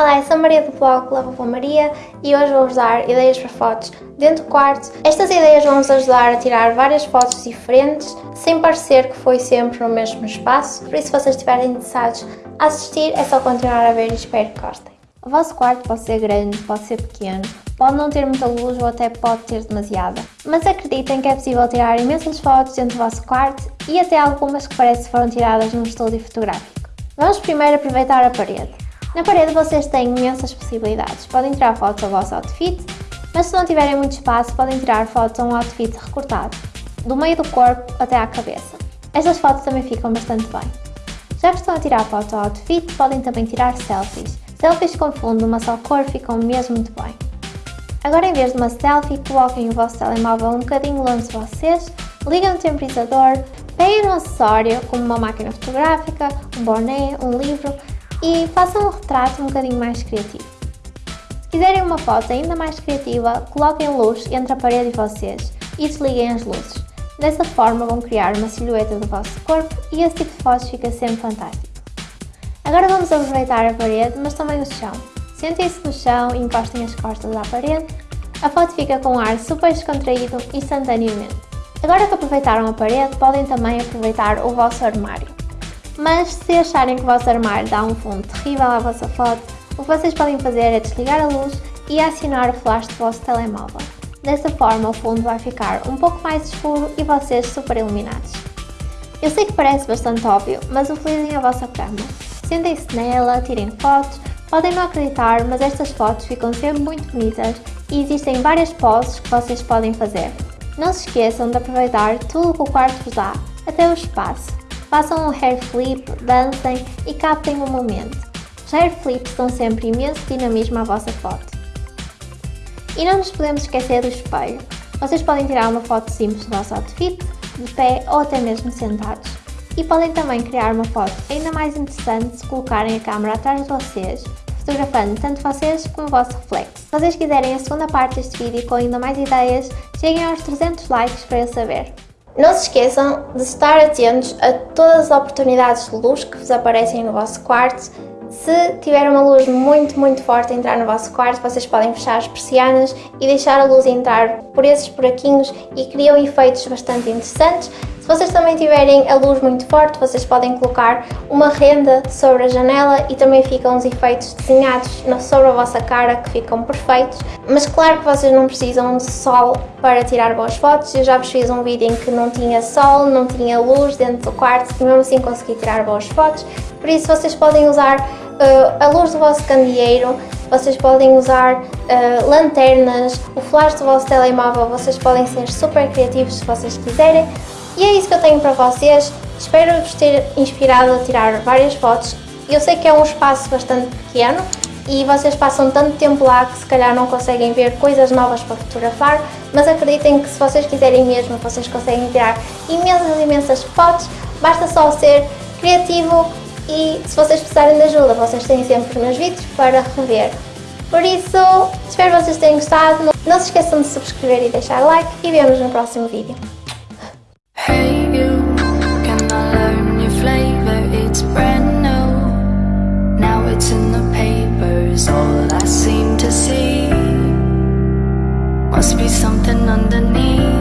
Olá, eu sou Maria do blog Lava Maria e hoje vou-vos dar ideias para fotos dentro do quarto. Estas ideias vão-vos ajudar a tirar várias fotos diferentes, sem parecer que foi sempre no mesmo espaço, por isso se vocês estiverem interessados a assistir é só continuar a ver e espero que gostem. O vosso quarto pode ser grande, pode ser pequeno, pode não ter muita luz ou até pode ter demasiada. Mas acreditem que é possível tirar imensas fotos dentro do vosso quarto e até algumas que parece que foram tiradas num estúdio fotográfico. Vamos primeiro aproveitar a parede. Na parede vocês têm imensas possibilidades. Podem tirar fotos ao vosso outfit, mas se não tiverem muito espaço podem tirar fotos a um outfit recortado, do meio do corpo até à cabeça. Estas fotos também ficam bastante bem. Já que estão a tirar fotos ao outfit, podem também tirar selfies. Selfies com fundo uma só cor ficam mesmo muito bem. Agora em vez de uma selfie, coloquem o vosso telemóvel um bocadinho longe de vocês, liguem o temporizador, peguem um acessório como uma máquina fotográfica, um boné, um livro e façam um retrato um bocadinho mais criativo. Se quiserem uma foto ainda mais criativa, coloquem luz entre a parede e vocês e desliguem as luzes. Dessa forma vão criar uma silhueta do vosso corpo e esse tipo de fotos fica sempre fantástico. Agora vamos aproveitar a parede, mas também o chão. Sentem-se no chão e encostem as costas à parede. A foto fica com um ar super descontraído instantaneamente. Agora que aproveitaram a parede, podem também aproveitar o vosso armário. Mas se acharem que o vosso armário dá um fundo terrível à vossa foto, o que vocês podem fazer é desligar a luz e acionar o flash do vosso telemóvel. Dessa forma o fundo vai ficar um pouco mais escuro e vocês super iluminados. Eu sei que parece bastante óbvio, mas utilizem a vossa câmera. Sentem-se nela, tirem fotos, podem não acreditar, mas estas fotos ficam sempre muito bonitas e existem várias poses que vocês podem fazer. Não se esqueçam de aproveitar tudo o que o quarto vos dá, até o espaço. Façam um hair flip, dancem e captem o momento. Os hair flips dão sempre imenso dinamismo à vossa foto. E não nos podemos esquecer do espelho. Vocês podem tirar uma foto simples do vosso outfit, de pé ou até mesmo sentados. E podem também criar uma foto ainda mais interessante se colocarem a câmera atrás de vocês, fotografando tanto vocês como o vosso reflexo. Se vocês quiserem a segunda parte deste vídeo com ainda mais ideias, cheguem aos 300 likes para eu saber. Não se esqueçam de estar atentos a todas as oportunidades de luz que vos aparecem no vosso quarto. Se tiver uma luz muito, muito forte a entrar no vosso quarto, vocês podem fechar as persianas e deixar a luz entrar por esses buraquinhos e criam efeitos bastante interessantes. Vocês também tiverem a luz muito forte, vocês podem colocar uma renda sobre a janela e também ficam os efeitos desenhados sobre a vossa cara que ficam perfeitos. Mas claro que vocês não precisam de sol para tirar boas fotos. Eu já vos fiz um vídeo em que não tinha sol, não tinha luz dentro do quarto e mesmo assim consegui tirar boas fotos. Por isso vocês podem usar uh, a luz do vosso candeeiro, vocês podem usar uh, lanternas, o flash do vosso telemóvel, vocês podem ser super criativos se vocês quiserem. E é isso que eu tenho para vocês, espero vos ter inspirado a tirar várias fotos. Eu sei que é um espaço bastante pequeno e vocês passam tanto tempo lá que se calhar não conseguem ver coisas novas para fotografar, mas acreditem que se vocês quiserem mesmo, vocês conseguem tirar imensas, imensas fotos, basta só ser criativo e se vocês precisarem de ajuda, vocês têm sempre meus vídeos para rever. Por isso, espero que vocês tenham gostado, não se esqueçam de subscrever e deixar like e vemos no próximo vídeo. Hey you, can I learn your flavor? It's brand new, now it's in the papers, all I seem to see Must be something underneath